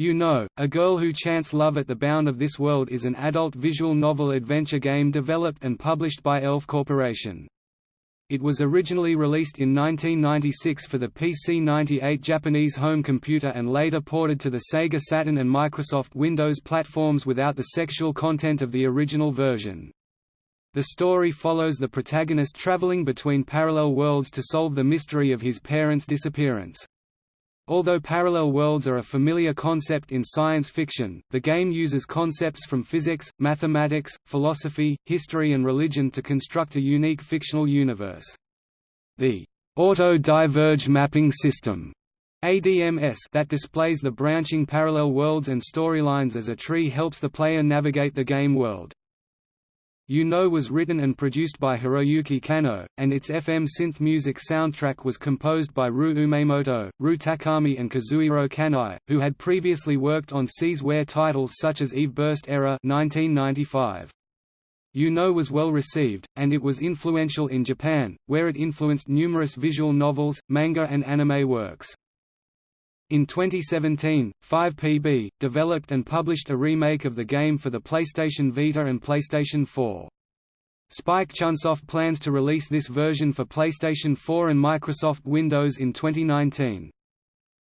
YU-NO, A Girl Who Chants Love at the Bound of This World is an adult visual novel adventure game developed and published by Elf Corporation. It was originally released in 1996 for the PC-98 Japanese home computer and later ported to the Sega Saturn and Microsoft Windows platforms without the sexual content of the original version. The story follows the protagonist traveling between parallel worlds to solve the mystery of his parents' disappearance. Although parallel worlds are a familiar concept in science fiction, the game uses concepts from physics, mathematics, philosophy, history and religion to construct a unique fictional universe. The auto-diverge mapping system ADMS that displays the branching parallel worlds and storylines as a tree helps the player navigate the game world. YU-NO was written and produced by Hiroyuki Kano, and its FM synth music soundtrack was composed by Ryu Umemoto, Ryu Takami and Kazuhiro Kanai, who had previously worked on C's Ware titles such as Eve Burst Error 1995. YU-NO was well received, and it was influential in Japan, where it influenced numerous visual novels, manga and anime works. In 2017, 5PB, developed and published a remake of the game for the PlayStation Vita and PlayStation 4. Spike Chunsoft plans to release this version for PlayStation 4 and Microsoft Windows in 2019.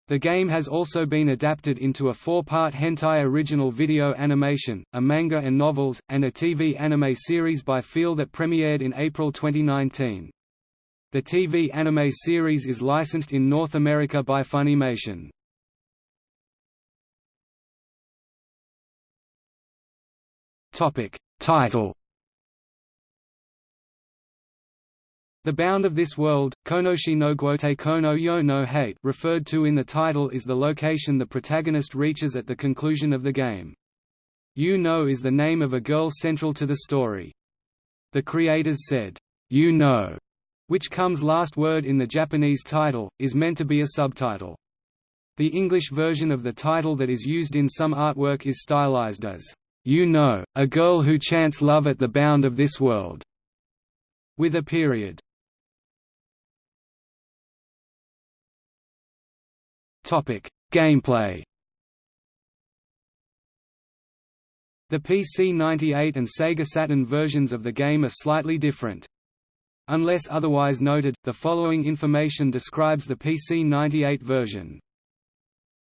The game has also been adapted into a four-part hentai original video animation, a manga and novels, and a TV anime series by Feel that premiered in April 2019. The TV anime series is licensed in North America by Funimation. Topic Title The bound of this world, Konoshi no Guote Kono yo no Hate referred to in the title is the location the protagonist reaches at the conclusion of the game. YU-NO is the name of a girl central to the story. The creators said, YU-NO which comes last word in the Japanese title, is meant to be a subtitle. The English version of the title that is used in some artwork is stylized as, "'YU-NO, A Girl Who Chants Love at the Bound of This World' with a period. Gameplay The PC-98 and Sega Saturn versions of the game are slightly different. Unless otherwise noted, the following information describes the PC-98 version.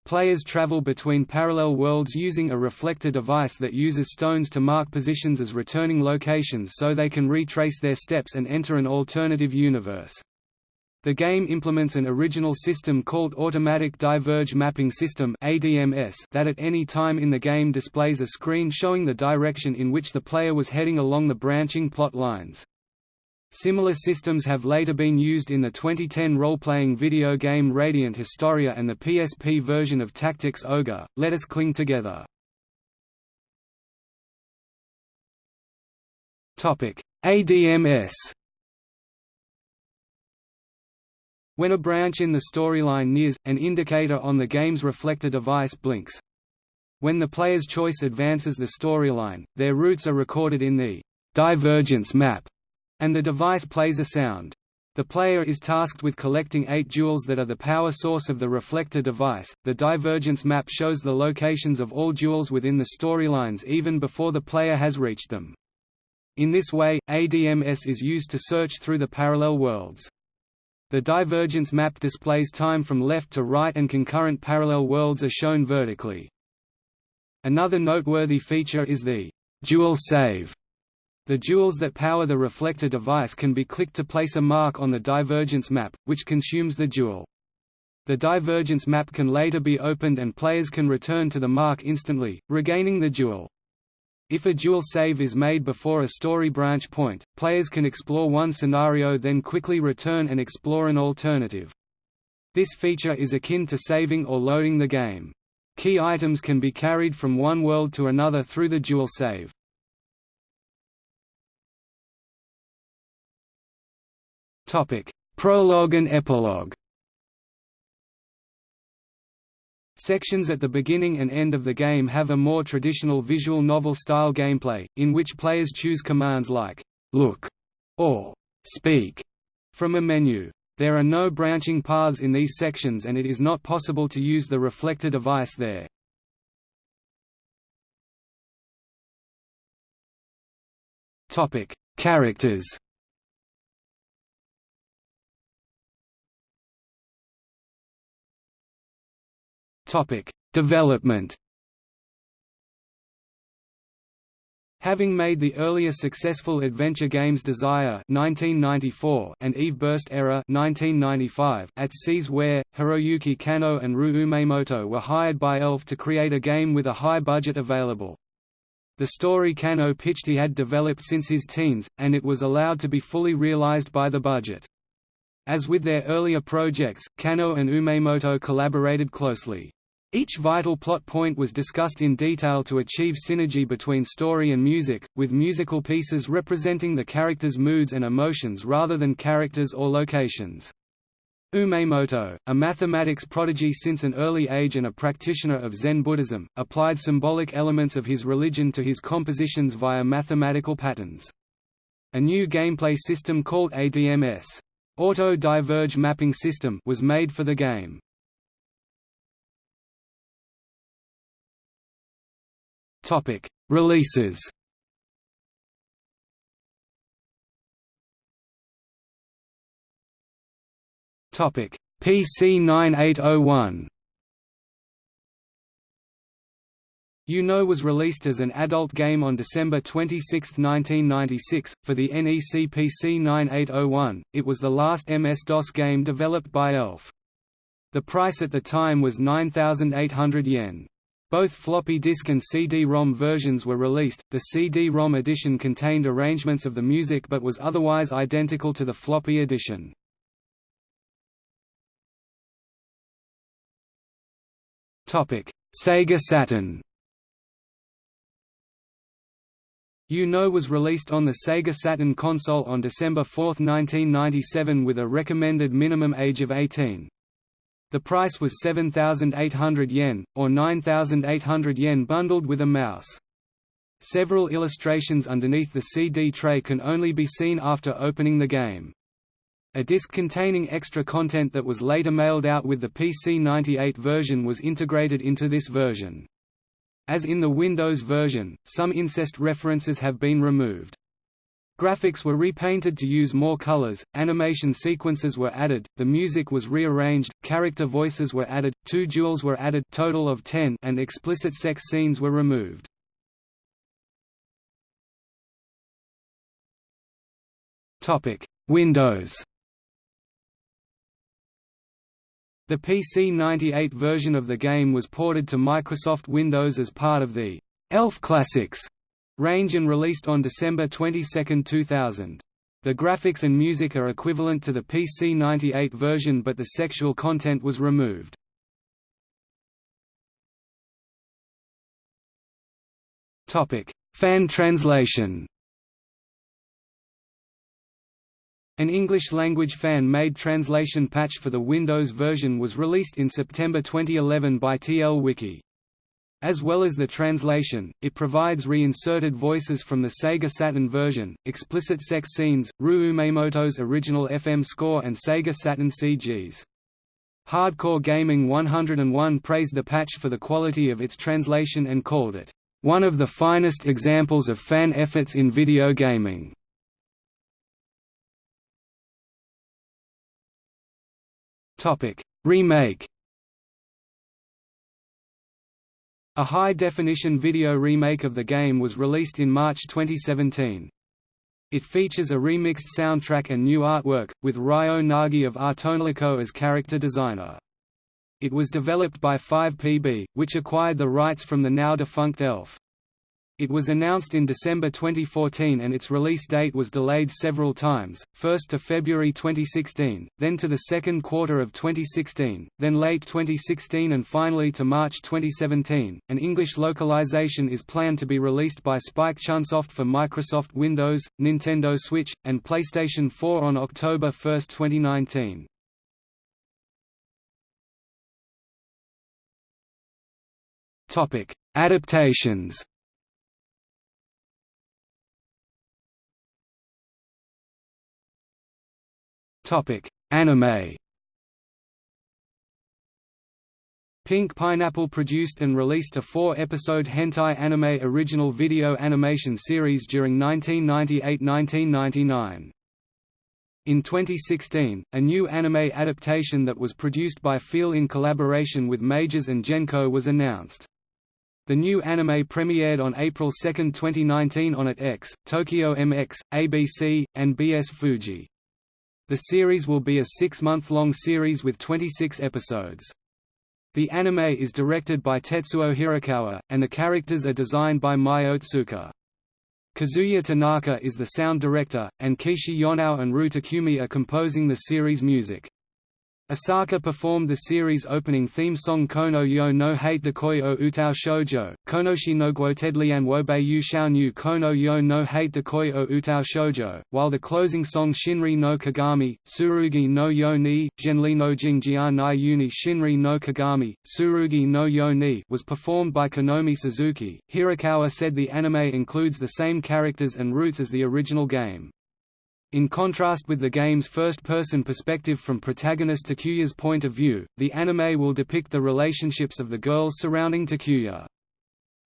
Players travel between parallel worlds using a reflector device that uses stones to mark positions as returning locations so they can retrace their steps and enter an alternative universe. The game implements an original system called Automatic Diverge Mapping System that at any time in the game displays a screen showing the direction in which the player was heading along the branching plot lines. Similar systems have later been used in the 2010 role-playing video game Radiant Historia and the PSP version of Tactics Ogre, Let Us Cling Together. ADMS When a branch in the storyline nears, an indicator on the game's reflector device blinks. When the player's choice advances the storyline, their routes are recorded in the divergence map and the device plays a sound. The player is tasked with collecting eight jewels that are the power source of the reflector device. The divergence map shows the locations of all jewels within the storylines even before the player has reached them. In this way, ADMS is used to search through the parallel worlds. The divergence map displays time from left to right and concurrent parallel worlds are shown vertically. Another noteworthy feature is the jewel save the jewels that power the reflector device can be clicked to place a mark on the divergence map, which consumes the jewel. The divergence map can later be opened and players can return to the mark instantly, regaining the jewel. If a jewel save is made before a story branch point, players can explore one scenario then quickly return and explore an alternative. This feature is akin to saving or loading the game. Key items can be carried from one world to another through the jewel save. Topic: Prologue and epilogue. Sections at the beginning and end of the game have a more traditional visual novel-style gameplay, in which players choose commands like look or speak from a menu. There are no branching paths in these sections and it is not possible to use the reflector device there. Topic: Characters Topic: Development. Having made the earlier successful adventure games Desire (1994) and Eve Burst Error (1995) at C's Ware, Hiroyuki Kano and Ryu Umemoto were hired by ELF to create a game with a high budget available. The story Kano pitched he had developed since his teens, and it was allowed to be fully realized by the budget. As with their earlier projects, Kano and Umemoto collaborated closely. Each vital plot point was discussed in detail to achieve synergy between story and music, with musical pieces representing the characters' moods and emotions rather than characters or locations. Umemoto, a mathematics prodigy since an early age and a practitioner of Zen Buddhism, applied symbolic elements of his religion to his compositions via mathematical patterns. A new gameplay system called ADMS Auto Diverge Mapping System was made for the game. Topic: Releases. Topic: PC 9801. YU-NO was released as an adult game on December 26, 1996, for the NEC PC 9801. It was the last MS-DOS game developed by ELF. The price at the time was 9,800 yen. Both floppy disk and CD-ROM versions were released. The CD-ROM edition contained arrangements of the music but was otherwise identical to the floppy edition. Topic: Sega Saturn. YU-NO was released on the Sega Saturn console on December 4, 1997 with a recommended minimum age of 18. The price was 7,800 yen, or 9,800 yen bundled with a mouse. Several illustrations underneath the CD tray can only be seen after opening the game. A disc containing extra content that was later mailed out with the PC-98 version was integrated into this version. As in the Windows version, some incest references have been removed. Graphics were repainted to use more colors, animation sequences were added, the music was rearranged, character voices were added, two duels were added total of 10 and explicit sex scenes were removed. Windows The PC-98 version of the game was ported to Microsoft Windows as part of the ELF Classics range and released on December 22, 2000. The graphics and music are equivalent to the PC-98 version but the sexual content was removed. Fan translation An English-language fan-made translation patch for the Windows version was released in September 2011 by TL Wiki. As well as the translation, it provides reinserted voices from the Sega Saturn version, explicit sex scenes, Ryu Umemoto's original FM score and Sega Saturn CGs. Hardcore Gaming 101 praised the patch for the quality of its translation and called it, "...one of the finest examples of fan efforts in video gaming." Remake A high-definition video remake of the game was released in March 2017. It features a remixed soundtrack and new artwork, with Ryo Nagi of Ar tonelico as character designer. It was developed by 5PB, which acquired the rights from the now-defunct Elf. It was announced in December 2014 and its release date was delayed several times, first to February 2016, then to the second quarter of 2016, then late 2016 and finally to March 2017. An English localization is planned to be released by Spike Chunsoft for Microsoft Windows, Nintendo Switch, and PlayStation 4 on October 1, 2019. Topic: Adaptations Topic: Anime. Pink Pineapple produced and released a four-episode hentai anime original video animation series during 1998–1999. In 2016, a new anime adaptation that was produced by Feel in collaboration with MAGES and Genco was announced. The new anime premiered on April 2, 2019 on AT-X, Tokyo MX, ABC, and BS Fuji. The series will be a six-month-long series with 26 episodes. The anime is directed by Tetsuo Hirakawa, and the characters are designed by Mai Otsuka. Kazuya Tanaka is the sound director, and Keishi Yonao and Ryu Takami are composing the series music. Asaka performed the series opening theme song Kono yo no hate dekoi o utao shoujo, Konoshi no guotedlian wobe yu xiaonu Kono yo no hate dekoi o utao shoujo, while the closing song Shinri no Kagami, Surugi no yo ni, Genli no Jingjia nai uni Shinri no Kagami, Surugi no yo ni was performed by Konomi Suzuki. Hirakawa said the anime includes the same characters and roots as the original game. In contrast with the game's first-person perspective from protagonist Takuya's point of view, the anime will depict the relationships of the girls surrounding Takuya.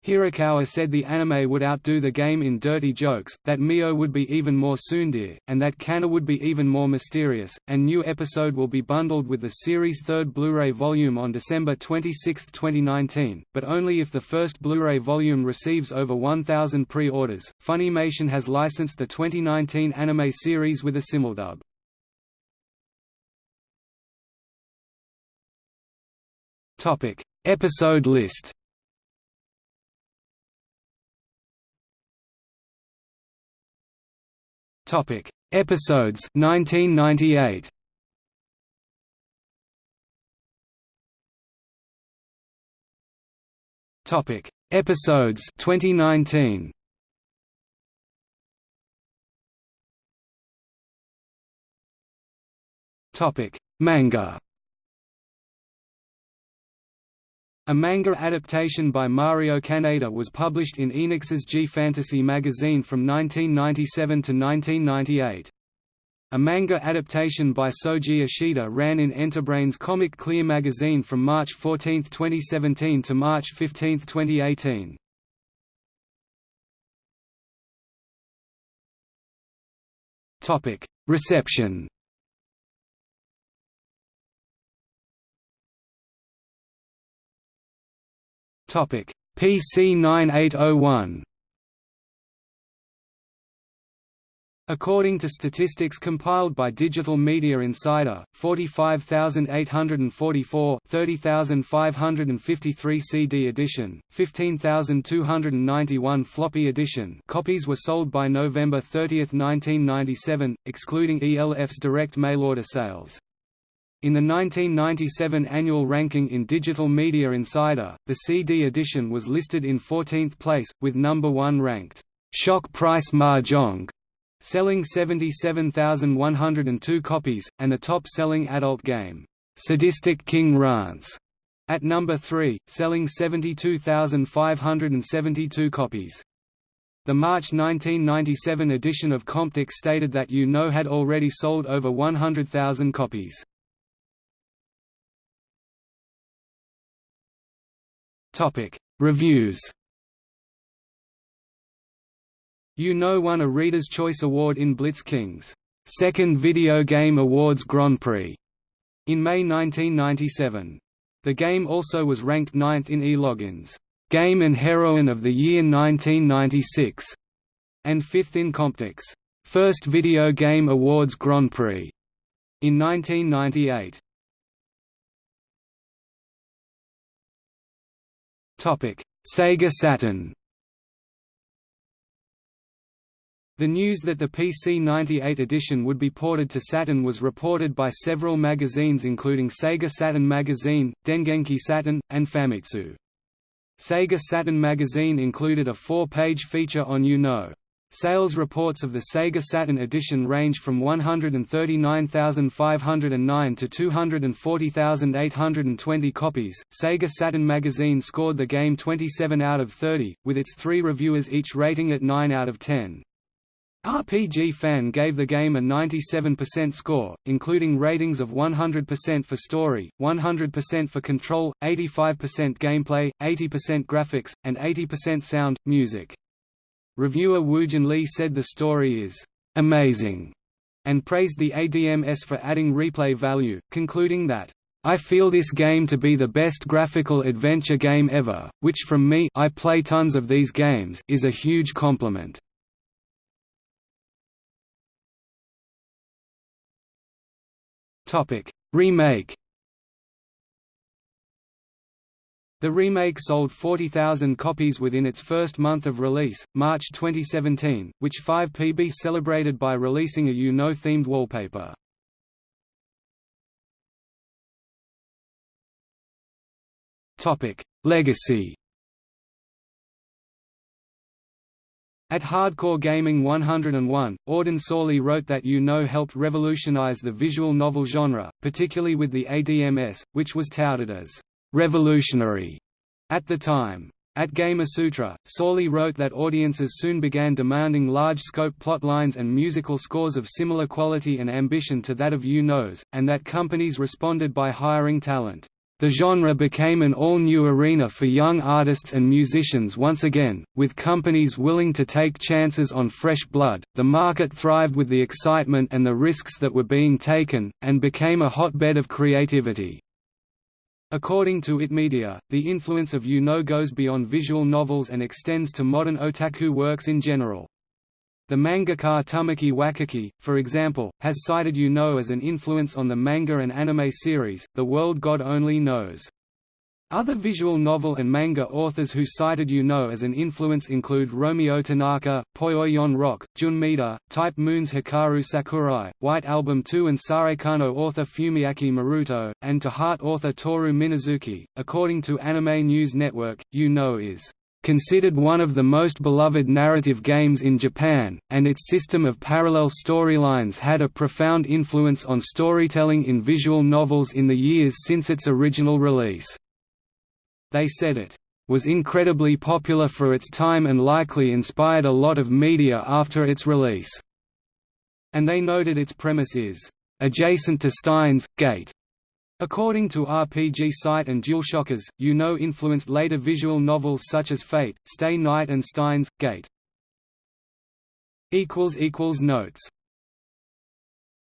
Hirakawa said the anime would outdo the game in dirty jokes, that Mio would be even more tsundere, and that Kana would be even more mysterious, and new episode will be bundled with the series' third Blu-ray volume on December 26, 2019, but only if the first Blu-ray volume receives over 1,000 pre-orders. Funimation has licensed the 2019 anime series with a simuldub. Topic: Episode list. Topic: Episodes 1998. Topic: Episodes 2019. Topic: Manga. A manga adaptation by Mario Kaneda was published in Enix's G Fantasy magazine from 1997 to 1998. A manga adaptation by Soji Ishida ran in Enterbrain's Comic Clear magazine from March 14, 2017 to March 15, 2018. Reception Topic: PC 9801. According to statistics compiled by Digital Media Insider, 45,844 30,553 CD edition, 15,291 floppy edition copies were sold by November 30, 1997, excluding ELF's direct mail-order sales. In the 1997 annual ranking in Digital Media Insider, the CD edition was listed in 14th place, with number 1 ranked, "'Shock Price Mahjong' selling 77,102 copies, and the top-selling adult game, "'Sadistic King Rance' at number 3, selling 72,572 copies. The March 1997 edition of Comptiq stated that YU-NO had already sold over 100,000 copies. Topic: Reviews. YU-NO won a Reader's Choice Award in Blitz King's second Video Game Awards Grand Prix in May 1997. The game also was ranked ninth in eLogin's Game and Heroine of the Year 1996 and fifth in Comptiq's First Video Game Awards Grand Prix in 1998. Sega Saturn The news that the PC-98 edition would be ported to Saturn was reported by several magazines including Sega Saturn Magazine, Dengeki Saturn, and Famitsu. Sega Saturn magazine included a four-page feature on YU-NO. Sales reports of the Sega Saturn edition range from 139,509 to 240,820 copies. Sega Saturn magazine scored the game 27 out of 30, with its three reviewers each rating it 9 out of 10. RPG Fan gave the game a 97% score, including ratings of 100% for story, 100% for control, 85% gameplay, 80% graphics, and 80% sound, music. Reviewer Woojin Lee said the story is amazing and praised the ADMS for adding replay value, concluding that I feel this game to be the best graphical adventure game ever, which from me I play tons of these games is a huge compliment. Topic: Remake. The remake sold 40,000 copies within its first month of release, March 2017, which 5PB celebrated by releasing a YU-NO themed wallpaper. Legacy. At Hardcore Gaming 101, Audun Sorlie wrote that YU-NO helped revolutionize the visual novel genre, particularly with the ADMS, which was touted as revolutionary at the time. At Gamasutra, Sorlie wrote that audiences soon began demanding large-scope plotlines and musical scores of similar quality and ambition to that of YU-NO's, and that companies responded by hiring talent. The genre became an all-new arena for young artists and musicians once again, with companies willing to take chances on fresh blood. The market thrived with the excitement and the risks that were being taken, and became a hotbed of creativity. According to Itmedia, the influence of YU-NO goes beyond visual novels and extends to modern otaku works in general. The mangaka Tamaki Wakaki, for example, has cited YU-NO as an influence on the manga and anime series, The World God Only Knows. Other visual novel and manga authors who cited YU-NO as an influence include Romeo Tanaka, Poyoyon Rock, Jun Maeda, Type Moon's Hikaru Sakurai, White Album 2 and Saekano author Fumiaki Maruto, and to Heart author Toru Minazuki. According to Anime News Network, YU-NO is considered one of the most beloved narrative games in Japan, and its system of parallel storylines had a profound influence on storytelling in visual novels in the years since its original release. They said it was incredibly popular for its time and likely inspired a lot of media after its release. And they noted its premise is adjacent to Steins Gate According to RPG Site and DualShockers, YU-NO influenced later visual novels such as Fate, Stay Night and Steins Gate. Notes